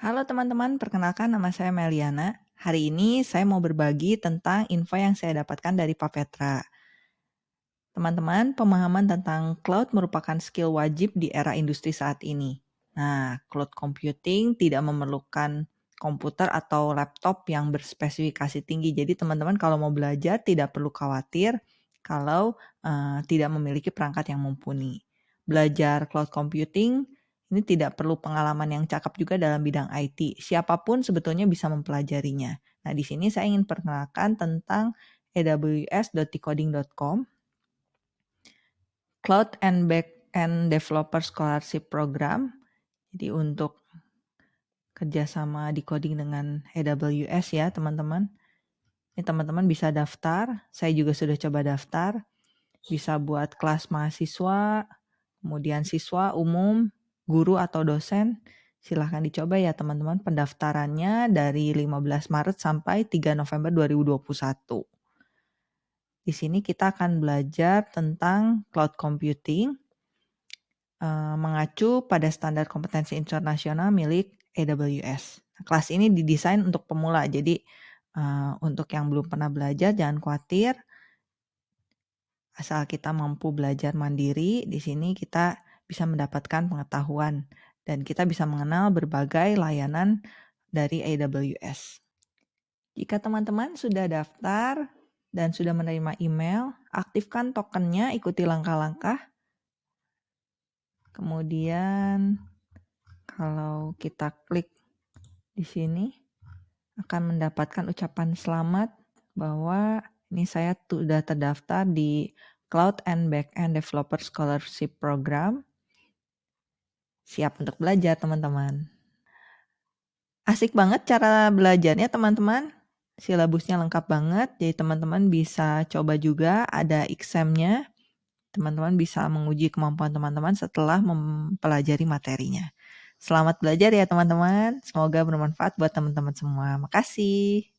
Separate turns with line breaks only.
Halo teman-teman, perkenalkan nama saya Meliana. Hari ini saya mau berbagi tentang info yang saya dapatkan dari Pak Petra. Teman-teman, pemahaman tentang cloud merupakan skill wajib di era industri saat ini. Nah, cloud computing tidak memerlukan komputer atau laptop yang berspesifikasi tinggi. Jadi teman-teman kalau mau belajar tidak perlu khawatir kalau uh, tidak memiliki perangkat yang mumpuni. Belajar cloud computing ini tidak perlu pengalaman yang cakep juga dalam bidang IT. Siapa pun sebetulnya bisa mempelajarinya. Nah, di sini saya ingin perkenalkan tentang aws.decoding.com Cloud and Backend Developer Scholarship Program. Jadi untuk kerjasama decoding dengan AWS ya teman-teman. Ini teman-teman bisa daftar, saya juga sudah coba daftar. Bisa buat kelas mahasiswa, kemudian siswa umum, guru atau dosen. Silahkan dicoba ya teman-teman pendaftarannya dari 15 Maret sampai 3 November 2021. Di sini kita akan belajar tentang cloud computing, uh, mengacu pada standar kompetensi internasional milik AWS. Nah, kelas ini didesain untuk pemula, jadi uh, untuk yang belum pernah belajar jangan khawatir. Asal kita mampu belajar mandiri, di sini kita bisa mendapatkan pengetahuan dan kita bisa mengenal berbagai layanan dari AWS. Jika teman-teman sudah daftar dan sudah menerima email, aktifkan tokennya, ikuti langkah-langkah. Kemudian kalau kita klik di sini akan mendapatkan ucapan selamat bahwa ini saya sudah terdaftar di Cloud and Backend Developer Scholarship Program. Siap untuk belajar teman-teman. Asik banget cara belajarnya teman-teman. Silabusnya lengkap banget, jadi teman-teman bisa coba juga ada examnya. Teman-teman bisa menguji kemampuan teman-teman setelah mempelajari materinya. Selamat belajar ya teman-teman. Semoga bermanfaat buat teman-teman semua. Makasih.